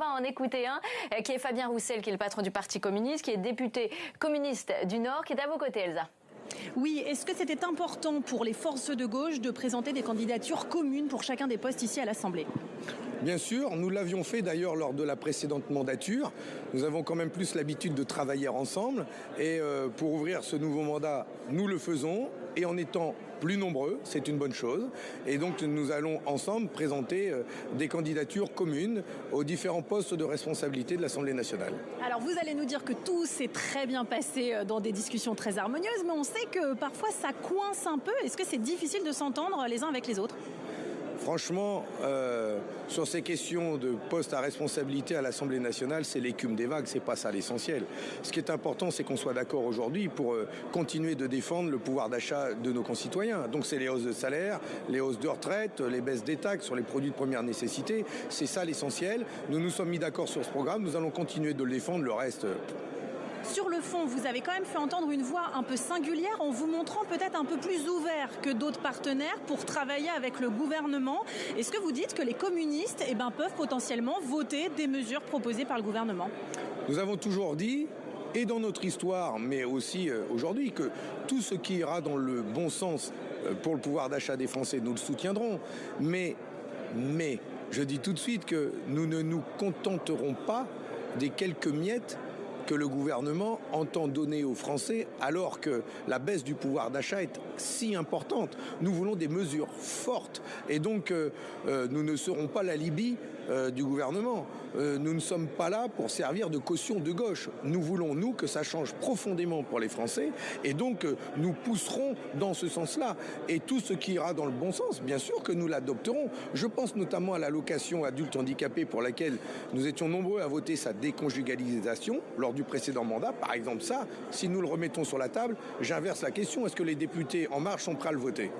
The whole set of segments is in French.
va en écouter un, qui est Fabien Roussel, qui est le patron du Parti communiste, qui est député communiste du Nord, qui est à vos côtés, Elsa. Oui, est-ce que c'était important pour les forces de gauche de présenter des candidatures communes pour chacun des postes ici à l'Assemblée? Bien sûr, nous l'avions fait d'ailleurs lors de la précédente mandature. Nous avons quand même plus l'habitude de travailler ensemble et euh, pour ouvrir ce nouveau mandat, nous le faisons et en étant plus nombreux, c'est une bonne chose. Et donc nous allons ensemble présenter euh, des candidatures communes aux différents postes de responsabilité de l'Assemblée nationale. Alors vous allez nous dire que tout s'est très bien passé euh, dans des discussions très harmonieuses, mais on sait que parfois ça coince un peu. Est-ce que c'est difficile de s'entendre les uns avec les autres? Franchement, euh, sur ces questions de poste à responsabilité à l'Assemblée nationale, c'est l'écume des vagues, c'est pas ça l'essentiel. Ce qui est important, c'est qu'on soit d'accord aujourd'hui pour euh, continuer de défendre le pouvoir d'achat de nos concitoyens. Donc c'est les hausses de salaire, les hausses de retraite, les baisses des taxes sur les produits de première nécessité. C'est ça l'essentiel. Nous nous sommes mis d'accord sur ce programme, nous allons continuer de le défendre. Le reste, sur le fond, vous avez quand même fait entendre une voix un peu singulière en vous montrant peut-être un peu plus ouvert que d'autres partenaires pour travailler avec le gouvernement. Est-ce que vous dites que les communistes eh ben, peuvent potentiellement voter des mesures proposées par le gouvernement? Nous avons toujours dit et dans notre histoire, mais aussi euh, aujourd'hui, que tout ce qui ira dans le bon sens euh, pour le pouvoir d'achat des Français, nous le soutiendrons. Mais, mais, je dis tout de suite que nous ne nous contenterons pas des quelques miettes que le gouvernement entend donner aux Français alors que la baisse du pouvoir d'achat est si importante. Nous voulons des mesures fortes et donc euh, euh, nous ne serons pas la Libye euh, du gouvernement. nous ne sommes pas là pour servir de caution de gauche. Nous voulons, nous, que ça change profondément pour les Français et donc nous pousserons dans ce sens-là. Et tout ce qui ira dans le bon sens, bien sûr que nous l'adopterons. Je pense notamment à l'allocation adulte handicapé pour laquelle nous étions nombreux à voter sa déconjugalisation lors du précédent mandat. Par exemple, ça, si nous le remettons sur la table, j'inverse la question. Est-ce que les députés En Marche sont prêts à le voter?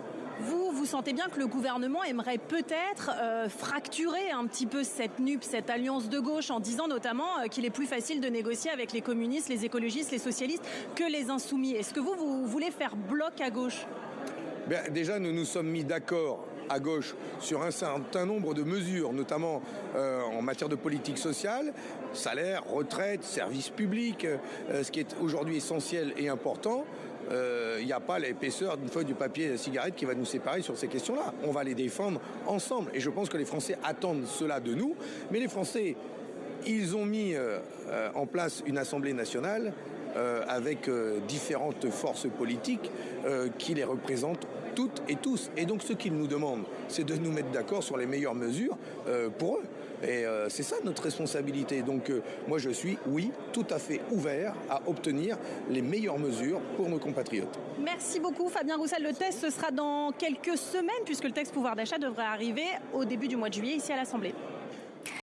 Vous, vous sentez bien que le gouvernement aimerait peut-être euh, fracturer un petit peu cette NUP, cette alliance de gauche, en disant notamment euh, qu'il est plus facile de négocier avec les communistes, les écologistes, les socialistes que les insoumis. Est-ce que vous, vous voulez faire bloc à gauche? Déjà, nous nous sommes mis d'accord à gauche sur un certain nombre de mesures, notamment euh, en matière de politique sociale, salaire, retraite, services publics, ce qui est aujourd'hui essentiel et important. Il euh, n'y a pas l'épaisseur d'une feuille de papier cigarette qui va nous séparer sur ces questions-là. On va les défendre ensemble. Et je pense que les Français attendent cela de nous. Mais les Français, ils ont mis en place une Assemblée nationale avec différentes forces politiques qui les représentent toutes et tous. Et donc ce qu'ils nous demandent, c'est de nous mettre d'accord sur les meilleures mesures euh, pour eux. Et euh, c'est ça notre responsabilité. Donc euh, moi je suis, oui, tout à fait ouvert à obtenir les meilleures mesures pour nos compatriotes. Merci beaucoup Fabien Roussel. Le test, ce sera dans quelques semaines puisque le texte pouvoir d'achat devrait arriver au début du mois de juillet ici à l'Assemblée.